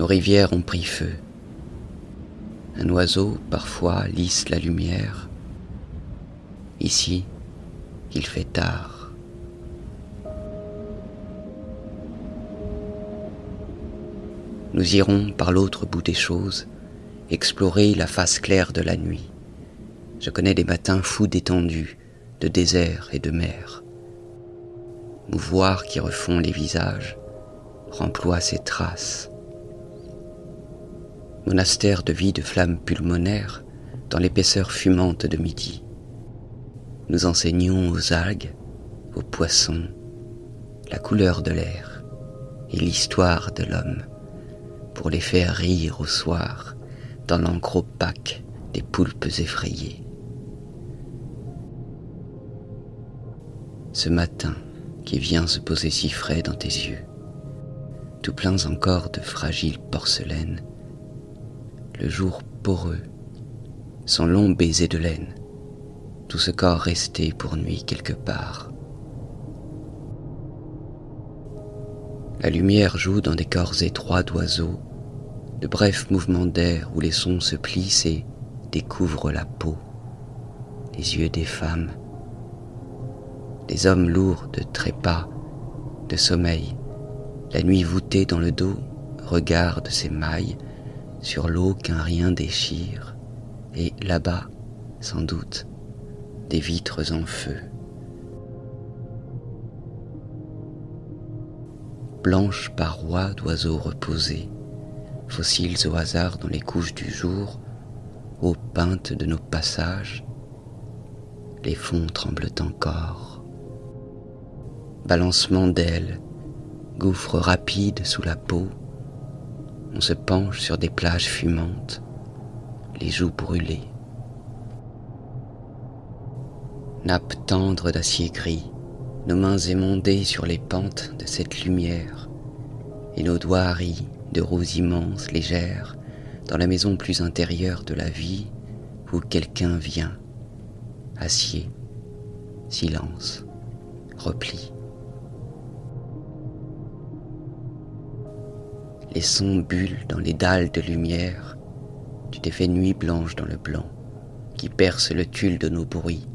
nos rivières ont pris feu. Un oiseau, parfois, lisse la lumière. Ici, il fait tard. Nous irons par l'autre bout des choses, explorer la face claire de la nuit. Je connais des matins fous d'étendue, de désert et de mer. Mouvoir qui refont les visages, remploie ses traces. Monastère de vie de flammes pulmonaires dans l'épaisseur fumante de midi. Nous enseignons aux algues, aux poissons, la couleur de l'air et l'histoire de l'homme pour les faire rire au soir dans l'encre opaque des poulpes effrayées. Ce matin qui vient se poser si frais dans tes yeux, tout pleins encore de fragile porcelaine, le jour poreux, son long baiser de laine, tout ce corps resté pour nuit quelque part. La lumière joue dans des corps étroits d'oiseaux, de brefs mouvements d'air où les sons se plissent et découvrent la peau, les yeux des femmes, des hommes lourds de trépas, de sommeil, la nuit voûtée dans le dos regarde ses mailles sur l'eau qu'un rien déchire, et là-bas, sans doute, des vitres en feu. Blanches parois d'oiseaux reposés, fossiles au hasard dans les couches du jour, aux peintes de nos passages, les fonds tremblent encore. Balancement d'ailes, gouffre rapide sous la peau, on se penche sur des plages fumantes, les joues brûlées. Nappe tendre d'acier gris, nos mains émondées sur les pentes de cette lumière, et nos doigts haris de roses immenses, légères, dans la maison plus intérieure de la vie, où quelqu'un vient, acier, silence, repli. Les sons bullent dans les dalles de lumière. Tu t'es fait nuit blanche dans le blanc, qui perce le tulle de nos bruits.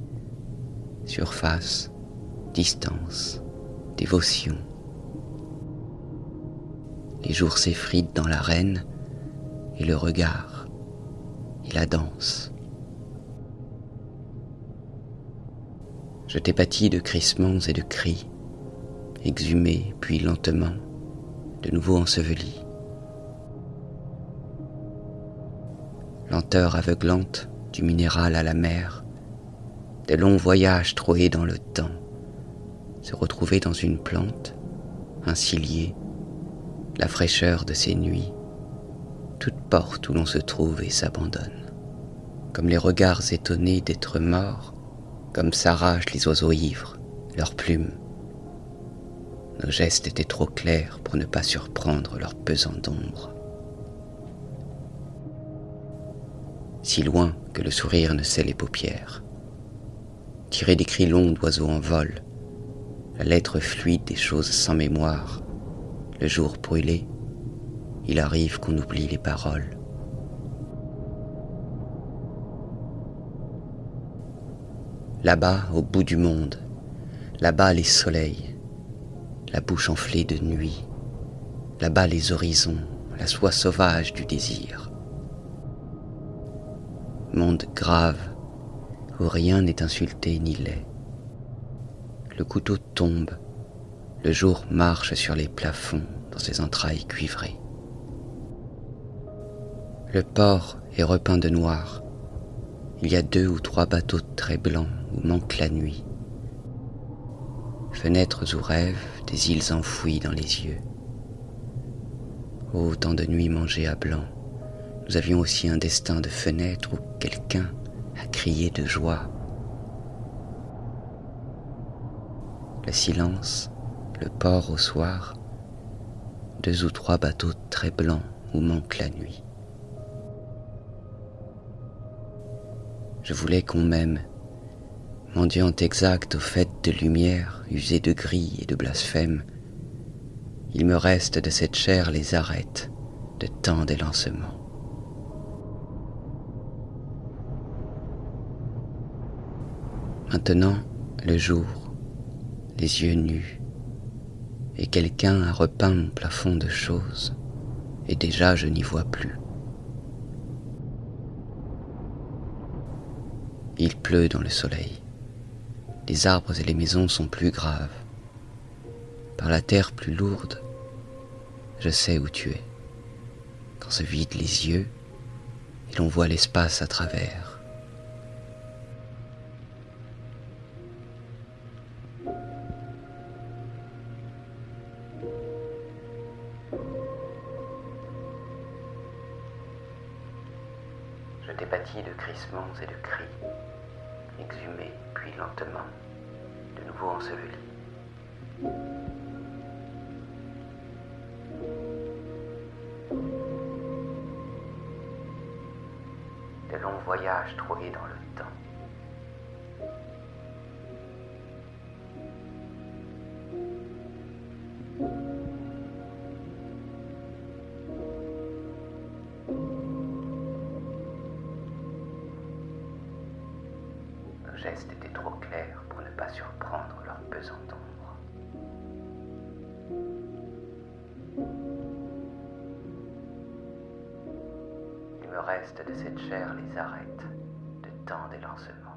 Surface, distance, dévotion. Les jours s'effritent dans l'arène, et le regard, et la danse. Je t'ai de crissements et de cris, exhumés puis lentement, de nouveau ensevelis. Aveuglante du minéral à la mer, des longs voyages troués dans le temps, se retrouver dans une plante, un cilier, la fraîcheur de ces nuits, toute porte où l'on se trouve et s'abandonne, comme les regards étonnés d'être morts, comme s'arrachent les oiseaux ivres, leurs plumes. Nos gestes étaient trop clairs pour ne pas surprendre leur pesant d'ombre. Si loin que le sourire ne sait les paupières. Tirer des cris longs d'oiseaux en vol, la lettre fluide des choses sans mémoire, le jour brûlé, il arrive qu'on oublie les paroles. Là-bas, au bout du monde, là-bas les soleils, la bouche enflée de nuit, là-bas les horizons, la soie sauvage du désir monde grave où rien n'est insulté ni laid. Le couteau tombe, le jour marche sur les plafonds dans ses entrailles cuivrées. Le port est repeint de noir. Il y a deux ou trois bateaux très blancs où manque la nuit. Fenêtres ou rêves des îles enfouies dans les yeux. Ô temps de nuit mangées à blanc, nous avions aussi un destin de fenêtre où quelqu'un a crié de joie. Le silence, le port au soir, deux ou trois bateaux très blancs où manque la nuit. Je voulais qu'on m'aime, mendiant exact aux fêtes de lumière, usé de gris et de blasphème. Il me reste de cette chair les arêtes, de tant d'élancements. Maintenant, le jour, les yeux nus, et quelqu'un a repeint mon plafond de choses, et déjà je n'y vois plus. Il pleut dans le soleil. Les arbres et les maisons sont plus graves. Par la terre plus lourde, je sais où tu es. Quand se vident les yeux, et l'on voit l'espace à travers. De crissements et de cris, exhumés puis lentement, de nouveau ensevelis. De longs voyages troués dans le temps. Geste était trop clair pour ne pas surprendre leur pesant ombre. Il me reste de cette chair les arêtes de tant d'élancements.